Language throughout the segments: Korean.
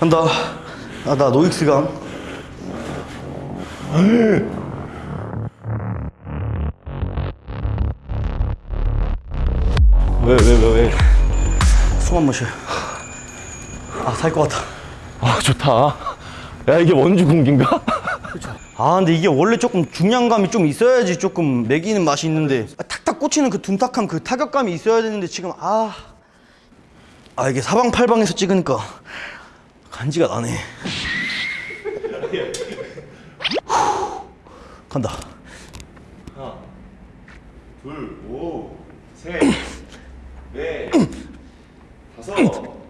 간다. 아, 나 노익스강. 왜, 왜, 왜, 왜? 숨 한 번 쉬어. 아, 살 것 같아. 아, 좋다. 야, 이게 원주 군기인가? 아, 근데 이게 원래 조금 중량감이 좀 있어야지 조금 매기는 맛이 있는데 아, 탁탁 꽂히는 그 둔탁한 그 타격감이 있어야 되는데 지금 아, 아 이게 사방팔방에서 찍으니까 간지가 나네. 후, 간다. 둘, 오, 셋, 넷, 다섯, 여섯.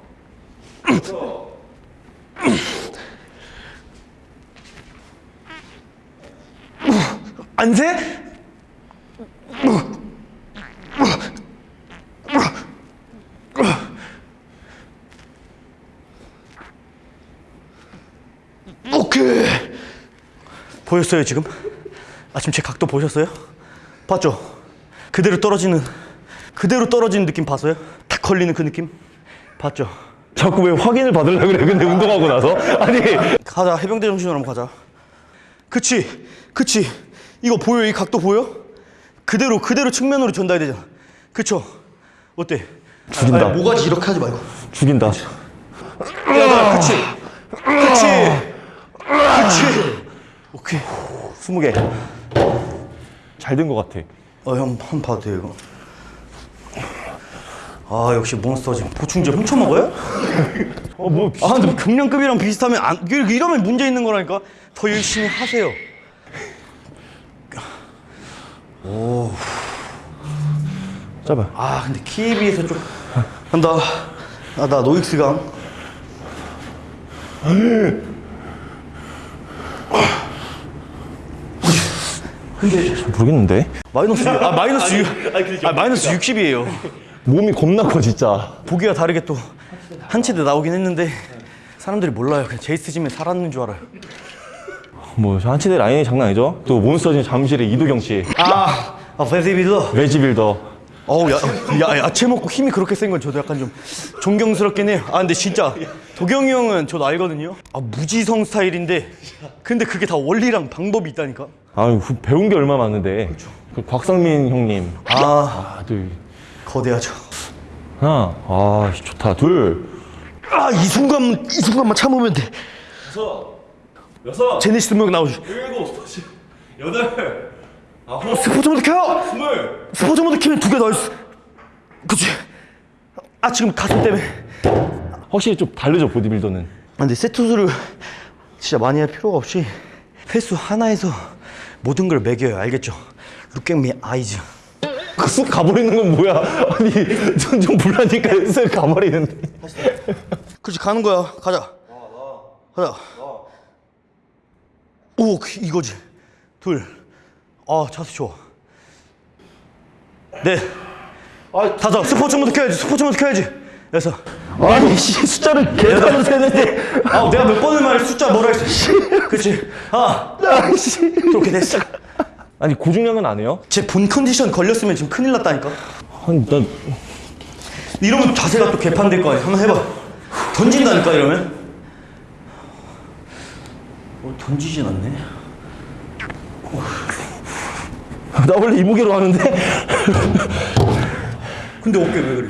안 세? 오케이. 보였어요 지금? 아침 제 각도 보셨어요? 봤죠? 그대로 떨어지는 그대로 떨어지는 느낌 봤어요? 탁 걸리는 그 느낌? 봤죠? 자꾸 왜 확인을 받으려고 그래? 근데 운동하고 나서? 아니, 가자 해병대 정신으로 한번 가자 그치 그치 이거 보여 이 각도 보여? 그대로 그대로 측면으로 전달이 되잖아 그쵸? 어때? 죽인다. 아니, 모가지 이렇게 하지 말고 죽인다. 야 그치 그치 그치 오케이. 스무 개. 잘 된 것 같아. 어 형 한 봐도 돼요 이거? 아 역시 몬스터지 보충제 훔쳐 먹어요? 어, 뭐, 아 근데 경량급이랑 비슷하면 안 이러- 이러면 문제 있는 거라니까? 더 열심히 하세요. 짧아. 아 근데 키에 비해서 좀 간다. 아 나 노익스강 근데 모르겠는데? 마이너스 6, 아 마이너스 6, 아 마이너스 60이에요 몸이 겁나 커, 진짜. 보기와 다르게 또 한 치대 나오긴 했는데 사람들이 몰라요 그냥 제이스 짐에 살았는 줄 알아요 뭐, 저 한치대 라인이 장난 아니죠? 또 몬스터진 잠실의 이두경 씨. 아, 아 베이비빌더 레지빌더. 어우 야, 야, 야채 먹고 힘이 그렇게 센 건 저도 약간 좀 존경스럽긴 해요 아 근데 진짜 도경이 형은 저도 알거든요 아 무지성 스타일인데 근데 그게 다 원리랑 방법이 있다니까 아유, 후- 배운 게 얼마 많은데. 그 곽상민 형님. 아 아, 둘. 거대하죠 하나. 아, 좋다. 둘. 아 이 순간 이 순간만 참으면 돼 여섯. 여섯. 제네시스 명 나오죠 일곱. 여덟. 아홉. 스포츠 모드 켜 스물. 스포츠 모드 키면 두 개 더 있어 그치 아 지금 가슴 때문에 확실히 좀 다르죠, 보디빌더는. 아, 근데 세트 수를 진짜 많이 할 필요가 없이 횟수 하나에서 모든 걸 매겨요. 알겠죠? Look at me eyes 쑥 가버리는 건 뭐야? 아니, 좀, 좀 불라니까 쑥 가버리는데. 그렇지 가는 거야. 가자. 가자. 오 그- 이거지. 둘아 자세 좋아. 넷 아, 다섯. 스포츠 모드 켜야지. 스포츠 모드 켜야지. 여섯 아니, 씨, 숫자를 계산을 세는데. 아 내가 몇 번을 말해 숫자 뭐라 했어 그렇지 아 아씨. 그렇게 됐어 아니, 고중량은 안 해요? 제 본 컨디션 걸렸으면 지금 큰일 났다니까 아니, 난. 이러면 자세가 또 개판될 거 아니야 한번 해봐 던진다니까 이러면 어, 던지진 않네 나 원래 이 무게로 하는데? 근데 어깨 왜 그래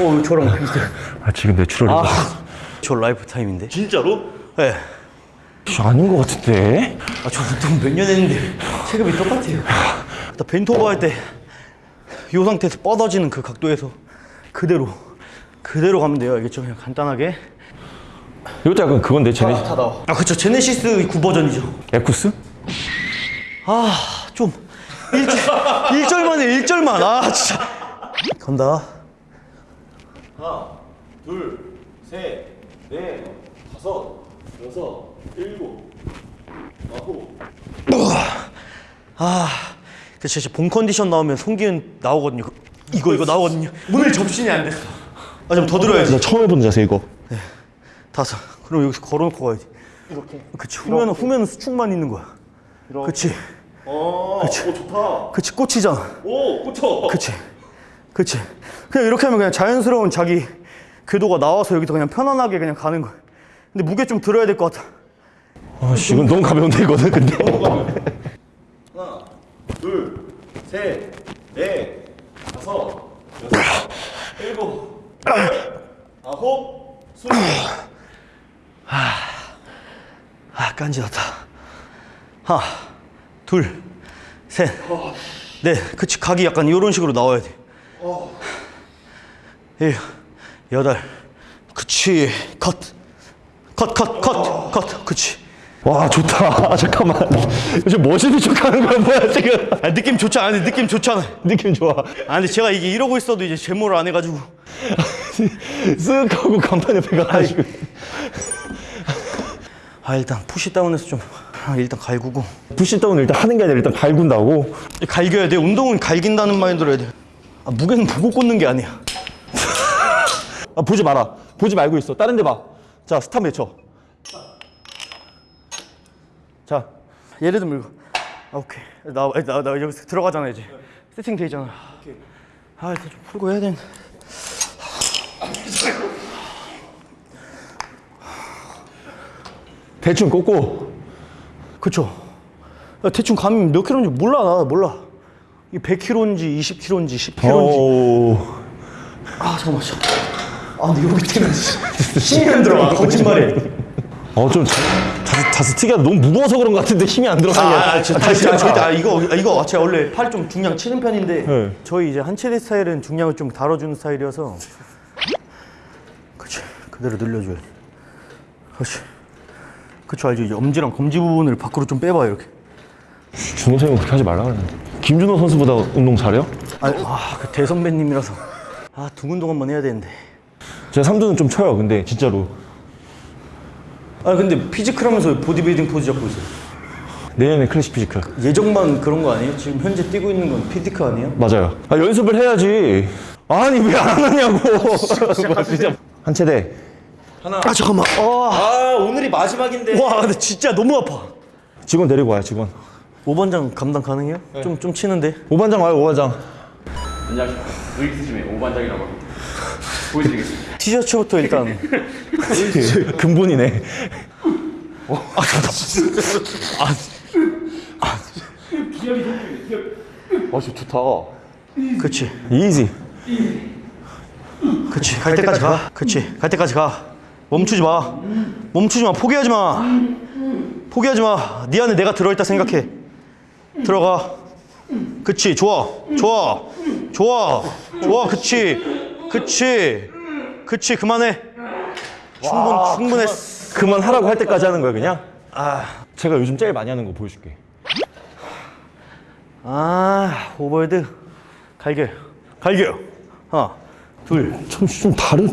어 저랑 비슷해 아, 지금 natural이다. 저 lifetime인데 진짜로? 네. 아닌 것 같은데? 아, 저 운동 몇년 했는데 체급이 똑같아요. 나 벤토버 할 때 이 상태에서 뻗어지는 그 각도에서 그대로 그대로 가면 돼요. 알겠죠? 그냥 간단하게. 이것도 약간 그건데, 제네, 다 나와. 아, 그쵸. 제네시스 9 버전이죠. 에쿠스? 아, 좀 1절, 1절만 해. 1절만. 아, 진짜. 간다. 하나, 둘, 셋, 넷, 다섯, 여섯, 일곱, 아홉. 아, 그 진짜 본 컨디션 나오면 송기은 나오거든요. 그- 이거 이거 나오거든요. 문을 접신이 안 됐어. 아, 좀 더 들어야지. 나 처음 해보는 자세, 이거. 다섯. 그럼 여기서 걸어놓고 가야지. 이렇게. 그치. 후면은 후면은 수축만 있는 거야. 그치. 어, 그치. 오, 좋다. 그치. 꽂히잖아. 오, 꽂혀. 그치. 그치. 그냥 이렇게 하면 그냥 자연스러운 자기 궤도가 나와서 여기서 그냥 편안하게 그냥 가는 거야. 근데 무게 좀 들어야 될 것 같아. 아, 씨, 이건 너무 가벼운데, 이거는 근데. 하나, 둘, 셋, 넷, 다섯, 여섯, 일곱, 아홉, 스물. 아, 깐지났다. 하나, 둘, 셋, 넷. 그치, 각이 약간 이런 식으로 나와야 돼. 일, 여덟. 그치, 컷. 컷, 컷, 컷, 컷. 그치. 와, 좋다. 잠깐만. 요즘 멋있는 척 하는 거야, 뭐야, 지금. 아, 느낌 좋지 않아? 느낌 좋잖아. 느낌 좋아. 아, 근데 제가 이게 이러고 있어도 이제 제모를 안 해가지고. 쓱 하고 간판 옆에 가가지고. 아, 일단 push down해서 좀. 아, 일단 갈구고. pushdown을 일단 하는 게 아니라 일단 갈군다고. 갈겨야 돼. 운동은 갈긴다는 마인드로 해야 돼. 아, 무게는 보고 꽂는 게 아니야. 아, 보지 마라. 보지 말고 있어. 다른 데 봐. 자, 스탑 외쳐. 자, 얘를 좀 밀고. 아, 오케이. 나, 나, 나 여기서 들어가잖아, 이제. 세팅 돼 있잖아. 아, 일단 좀 풀고 해야 되는데. 대충 꽂고. 그쵸. 야, 대충 감이 몇 킬로인지 몰라, 나 몰라. 이게 100킬로인지 20킬로인지 10킬로인지. 오. 아, 잠깐만. 아, 근데 여기 때문에 힘이 안 들어가. 거짓말해. 어, 좀 자, 자, 자세 특이하다. 너무 무거워서 그런 것 같은데 힘이 안 들어가게. 아, 아, 저, 다시, 아, 절대, 아, 이거, 아, 이거 제가 원래 팔 좀 중량 치는 편인데 네. 저희 이제 한체대 스타일은 중량을 좀 다뤄주는 스타일이어서 그치, 그대로 늘려줘야 돼. 그치. 그쵸, 알지? 이제 엄지랑 검지 부분을 밖으로 좀 빼봐, 이렇게. 준호 선생님 그렇게 하지 말라 그랬는데. 김준호 선수보다 운동 잘해요? 아, 아, 그 대선배님이라서. 아, 등 운동 한번 해야 되는데. 제가 삼두는 좀 쳐요. 근데 진짜로. 아, 근데 physique 하면서 보디빌딩 포즈 잡고 있어요. 내년에 classic physique. 예정만 그런 거 아니에요? 지금 현재 뛰고 있는 건 physique 아니에요? 맞아요. 아, 연습을 해야지. 아니, 왜 안 하냐고. 진짜. 한 체대. 아, 잠깐만. 아, 아, 오늘이 마지막인데. 와, 근데 진짜 너무 아파. 직원 데리고 와요, 직원. 오반장 감당 가능해요? 좀, 좀 치는데. 오반장 와요, 오반장. 안녕하십니까. 노익스심의 오반장이라고 합니다. 보여드리겠습니다. 티셔츠부터 일단. 근본이네. 아, 진짜 좋다. 그치. 이지. 그치. 갈 때까지 가. 그치. 갈 때까지 가. 멈추지 마. 멈추지 마. 포기하지 마. 포기하지 마. 네 안에 내가 들어있다 생각해. 들어가. 그치. 좋아. 좋아. 좋아. 좋아. 그치. 그치. 그치. 그만해. 충분, 충분했어. 그만 하라고 할 때까지 하는 거야, 그냥? 아. 제가 요즘 제일 많이 하는 거 보여줄게. 아, overhead. 갈겨. 갈겨. 하나, 둘. 좀, 좀 다른.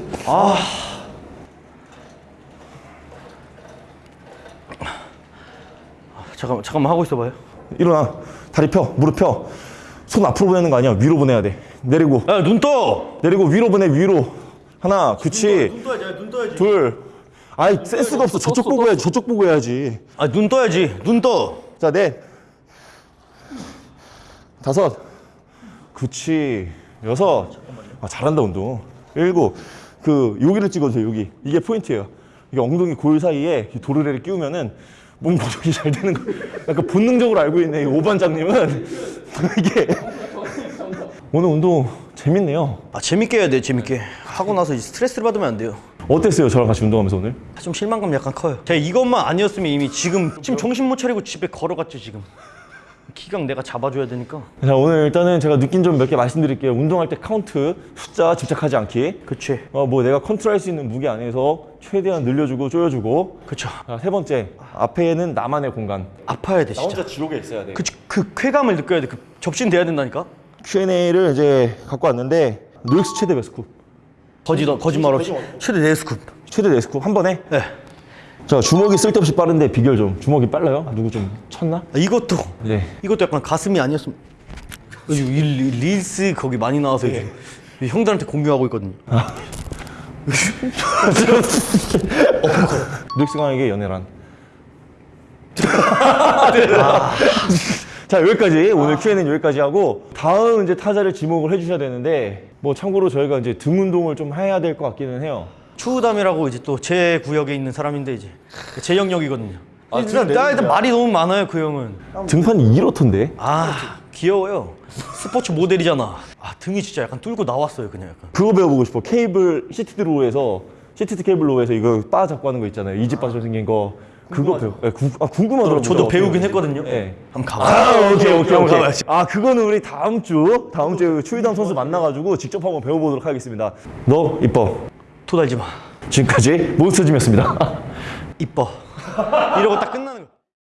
잠깐만, 잠깐만 하고 있어봐요. 일어나. 다리 펴. 무릎 펴. 손 앞으로 보내는 거 아니야. 위로 보내야 돼. 내리고. 야, 눈 떠! 내리고 위로 보내, 위로. 하나, 그치. 눈 떠야지, 눈 떠야지. 둘. 아이, 센스가 없어. 저쪽 보고 해야지. 저쪽 보고 해야지. 아, 눈 떠야지. 눈 떠. 자, 넷. 다섯. 그치. 여섯. 아, 잘한다, 운동. 일곱. 그, 여기를 찍어주세요, 여기. 이게 포인트예요. 이게 엉덩이 골 사이에 이 도르래를 끼우면은 몸 조절이 잘 되는 거. 약간 본능적으로 알고 있네, 이 오반장님은. 이게. 오늘 운동 재밌네요. 아, 재밌게 해야 돼, 재밌게. 하고 나서 스트레스를 받으면 안 돼요. 어땠어요, 저랑 같이 운동하면서 오늘? 좀 실망감 약간 커요. 제가 이것만 아니었으면 이미 지금 지금 정신 못 차리고 집에 걸어갔죠 지금. 기강 내가 잡아줘야 되니까. 자, 오늘 일단은 제가 느낀 점 몇 개 말씀드릴게요. 운동할 때 카운트, 숫자 집착하지 않기. 그치. 어, 뭐 내가 컨트롤 할 수 있는 무게 안에서 최대한 늘려주고 조여주고. 그쵸. 자, 세 번째, 앞에는 나만의 공간. 아파야 돼 진짜. 지옥에 있어야 돼. 그치 그 쾌감을 느껴야 돼. 그 접신 돼야 된다니까. Q&A를 이제 갖고 왔는데 노익스 최대 베스쿱, 거짓 거짓말 없이 최대 네 스쿱. 최대 네스쿱 한 번에. 네. 자, 주먹이 쓸데없이 빠른데 비결 좀. 주먹이 빨라요? 아, 누구 좀 쳤나? 아, 이것도 네. 이것도 약간 가슴이 아니었으면. 이 릴- 릴스 거기 많이 나와서 이제 형들한테 공유하고 있거든요. 노 강에게 연애란. 자 여기까지 오늘 Q&A는 여기까지 하고 다음 이제 타자를 지목을 해주셔야 되는데 뭐 참고로 저희가 이제 등 운동을 좀 해야 될 것 같기는 해요. 추우담이라고 이제 또 제 구역에 있는 사람인데 이제 제 영역이거든요. 아, 일단, 일단? 말이 너무 많아요 그 형은. 등판이 이렇던데? 아 귀여워요. 스포츠 모델이잖아. 아 등이 진짜 약간 뚫고 나왔어요 그냥 약간. 그거 배워보고 싶어. cable seated row에서 seated cable row에서 이거 바 잡고 하는 거 있잖아요. EZ bar처럼 생긴 거. 그거 배워. 네, 구, 아, 궁금하더라고요. 저도 배우긴. 했거든요. 네. 한번 가봐. 아, 오케이, 오케이, 오케이. 가봐야지. 아, 그거는 우리 다음 주, 다음 주에 추이담 선수 만나가지고 직접 한번 배워보도록 하겠습니다. 너 이뻐. 토달지 마. 지금까지 몬스터짐이었습니다. 이뻐. 이러고 딱 끝나는.